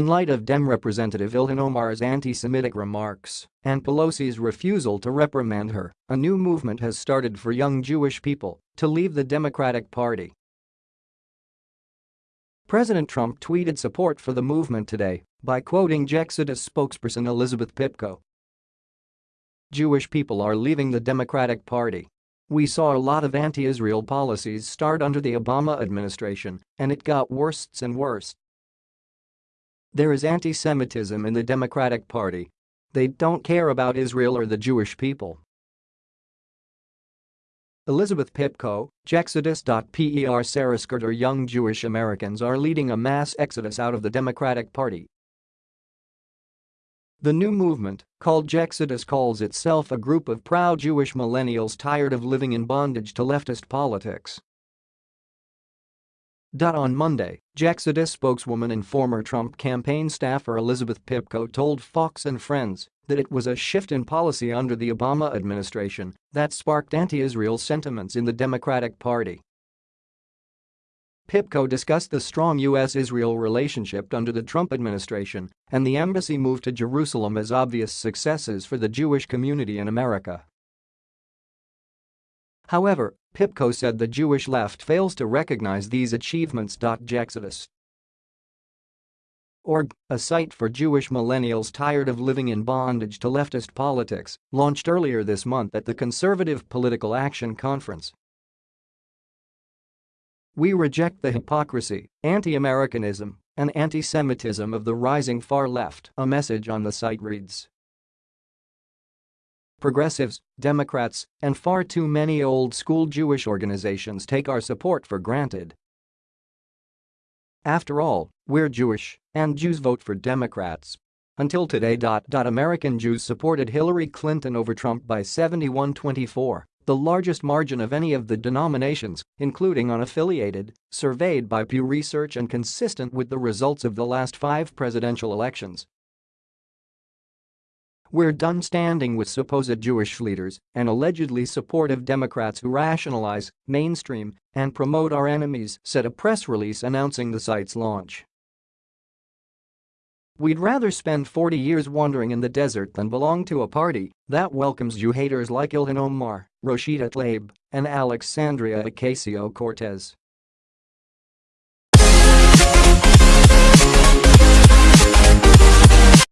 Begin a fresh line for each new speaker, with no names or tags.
in light of Dem Representative Ilhan Omar's anti-Semitic remarks and Pelosi's refusal to reprimand her, a new movement has started for young Jewish people to leave the Democratic Party. President Trump tweeted support for the movement today by quoting Jexodus spokesperson Elizabeth Pipko. Jewish people are leaving the Democratic Party. We saw a lot of anti-Israel policies start under the Obama administration, and it got worse and worse. There is anti-Semitism in the Democratic Party. They don't care about Israel or the Jewish people. Elizabeth Pipko, Jexodus.per Sarah Skirter Young Jewish Americans are leading a mass exodus out of the Democratic Party. The new movement, called Jexodus calls itself a group of proud Jewish millennials tired of living in bondage to leftist politics. On Monday, Jexodus spokeswoman and former Trump campaign staffer Elizabeth Pipko told Fox and Friends that it was a shift in policy under the Obama administration that sparked anti-Israel sentiments in the Democratic Party. Pipko discussed the strong U.S.-Israel relationship under the Trump administration and the embassy move to Jerusalem as obvious successes for the Jewish community in America. However, Pipko said the Jewish left fails to recognize these achievements. Jexodus Org, a site for Jewish millennials tired of living in bondage to leftist politics, launched earlier this month at the Conservative Political Action Conference. We reject the hypocrisy, anti-Americanism, and anti-Semitism of the rising far left, a message on the site reads progressives, Democrats, and far too many old-school Jewish organizations take our support for granted. After all, we're Jewish, and Jews vote for Democrats. Until today. American Jews supported Hillary Clinton over Trump by 71-24, the largest margin of any of the denominations, including unaffiliated, surveyed by Pew Research and consistent with the results of the last five presidential elections. We're done standing with supposed Jewish leaders and allegedly supportive Democrats who rationalize, mainstream, and promote our enemies, said a press release announcing the site's launch. We'd rather spend 40 years wandering in the desert than belong to a party that welcomes you haters like Ilhan Omar, Rashida Tlaib, and Alexandria Ocasio-Cortez.